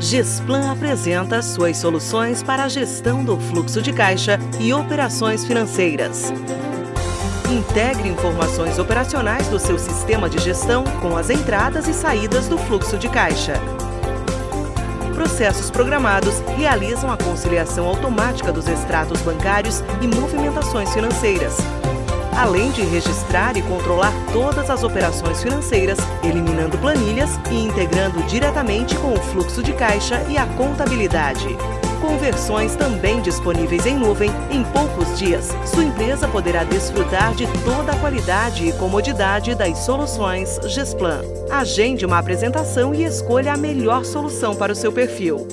Gesplan apresenta suas soluções para a gestão do fluxo de caixa e operações financeiras. Integre informações operacionais do seu sistema de gestão com as entradas e saídas do fluxo de caixa. Processos programados realizam a conciliação automática dos extratos bancários e movimentações financeiras, além de registrar e controlar todas as operações financeiras, eliminando planilhas e integrando diretamente com o fluxo de caixa e a contabilidade. Com versões também disponíveis em nuvem, em poucos dias, sua empresa poderá desfrutar de toda a qualidade e comodidade das soluções Gesplan. Agende uma apresentação e escolha a melhor solução para o seu perfil.